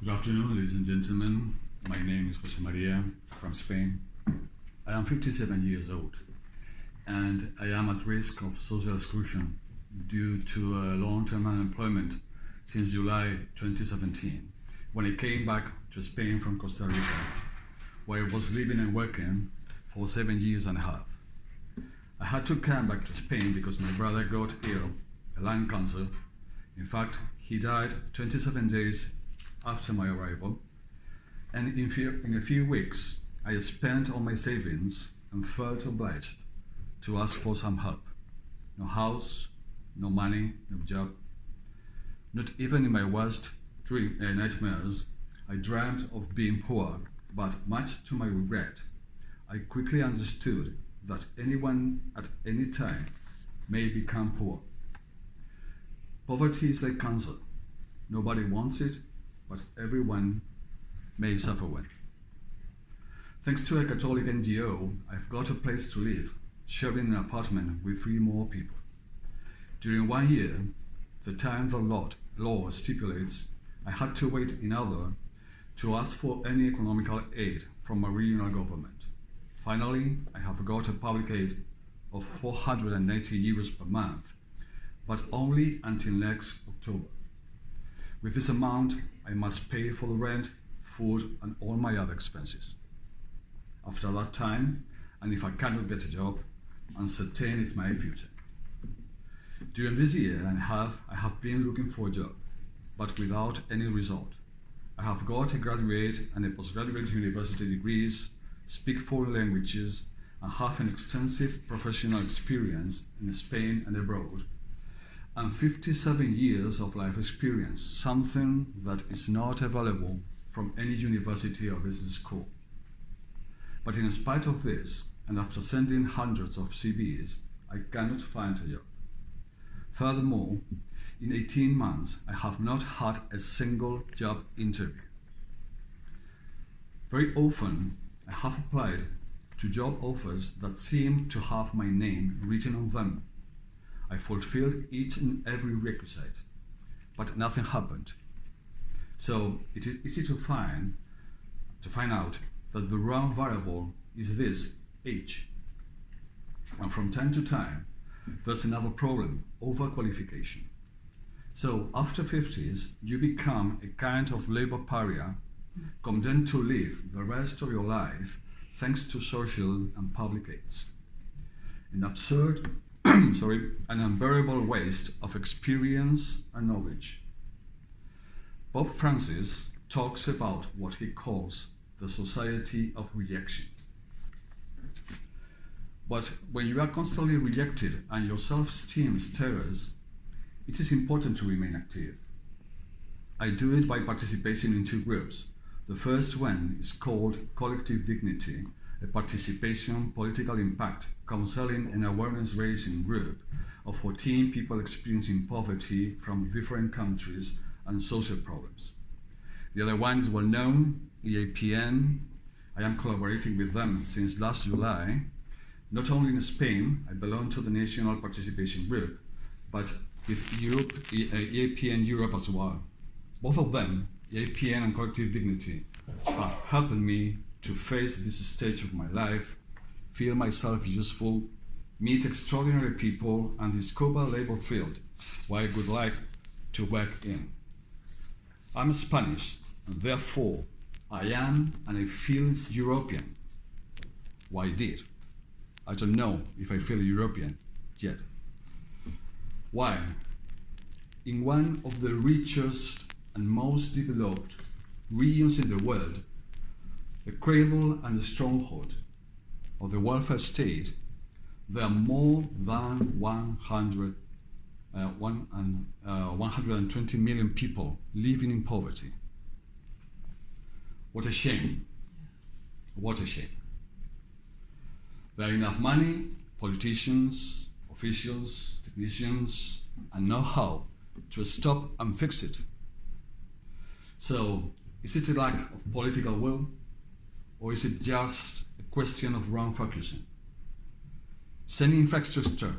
Good afternoon, ladies and gentlemen. My name is Jose Maria from Spain. I am 57 years old and I am at risk of social exclusion due to long-term unemployment since July 2017 when I came back to Spain from Costa Rica where I was living and working for seven years and a half. I had to come back to Spain because my brother got ill, a lung cancer. In fact, he died 27 days after my arrival. And in, few, in a few weeks, I spent all my savings and felt obliged to ask for some help. No house, no money, no job. Not even in my worst dream, uh, nightmares, I dreamt of being poor, but much to my regret, I quickly understood that anyone at any time may become poor. Poverty is like cancer. Nobody wants it, but everyone may suffer one. Thanks to a Catholic NGO, I've got a place to live, sharing an apartment with three more people. During one year, the time the law, law stipulates, I had to wait in order to ask for any economical aid from a regional government. Finally, I have got a public aid of 480 euros per month, but only until next October. With this amount, I must pay for the rent, food, and all my other expenses. After that time, and if I cannot get a job, uncertain is my future. During this year and a half, I have been looking for a job, but without any result. I have got a graduate and a postgraduate university degrees, speak foreign languages, and have an extensive professional experience in Spain and abroad, and 57 years of life experience, something that is not available from any university or business school. But in spite of this, and after sending hundreds of CVs, I cannot find a job. Furthermore, in 18 months, I have not had a single job interview. Very often, I have applied to job offers that seem to have my name written on them. I fulfilled each and every requisite, but nothing happened. So it is easy to find to find out that the wrong variable is this age. And from time to time, there's another problem, overqualification. So after 50s, you become a kind of labor pariah, condemned to live the rest of your life thanks to social and public aids. An absurd, sorry, an unbearable waste of experience and knowledge. Pope Francis talks about what he calls the society of rejection. But when you are constantly rejected and your self-esteem stirs, it is important to remain active. I do it by participating in two groups. The first one is called Collective Dignity, participation, political impact, counseling and awareness raising group of 14 people experiencing poverty from different countries and social problems. The other one is well known, EAPN. I am collaborating with them since last July. Not only in Spain, I belong to the National Participation Group, but with Europe, uh, EAPN Europe as well. Both of them, EAPN and Collective Dignity, have helped me to face this stage of my life, feel myself useful, meet extraordinary people, and discover labor field where I would like to work in. I'm Spanish, and therefore I am and I feel European. Why did? I don't know if I feel European yet. Why? In one of the richest and most developed regions in the world, the cradle and the stronghold of the welfare state, there are more than 100, uh, one and, uh, 120 million people living in poverty. What a shame. What a shame. There are enough money, politicians, officials, technicians, and know-how to stop and fix it. So, is it a lack of political will? Or is it just a question of wrong focusing? Sending infrastructure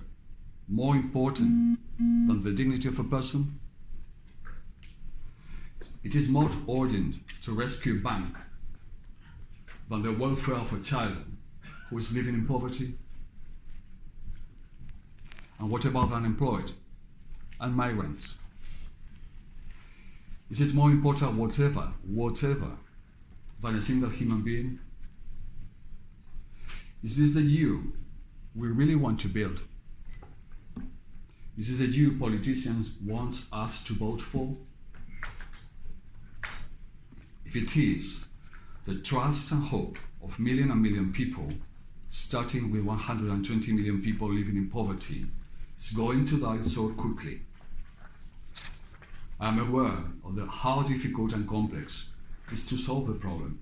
more important than the dignity of a person? it is more ordained to rescue a bank than the welfare of a child who is living in poverty? And what about the unemployed and migrants? Is it more important, whatever, whatever, than a single human being? Is this the EU we really want to build? Is this the EU politicians want us to vote for? If it is, the trust and hope of million and million people, starting with 120 million people living in poverty, is going to die so quickly. I am aware of the how difficult and complex is to solve the problem.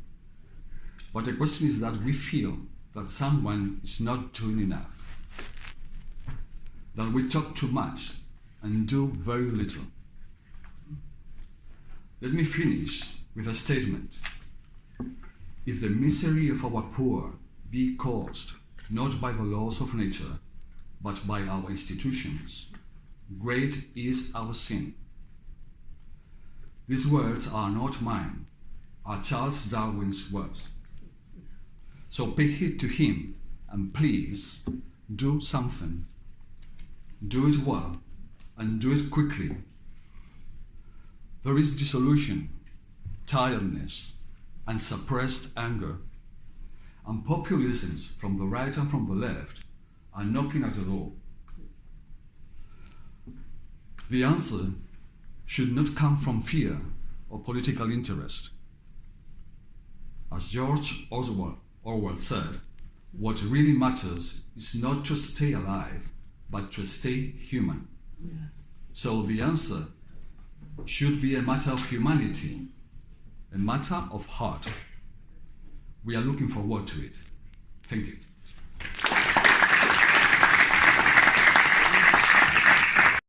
But the question is that we feel that someone is not doing enough. That we talk too much and do very little. Let me finish with a statement. If the misery of our poor be caused not by the laws of nature, but by our institutions, great is our sin. These words are not mine, are Charles Darwin's words. So pay heed to him and please do something. Do it well and do it quickly. There is dissolution, tiredness, and suppressed anger. And populisms from the right and from the left are knocking at the door. The answer should not come from fear or political interest. As George Oswald Orwell said, what really matters is not to stay alive, but to stay human. Yeah. So the answer should be a matter of humanity, a matter of heart. We are looking forward to it. Thank you.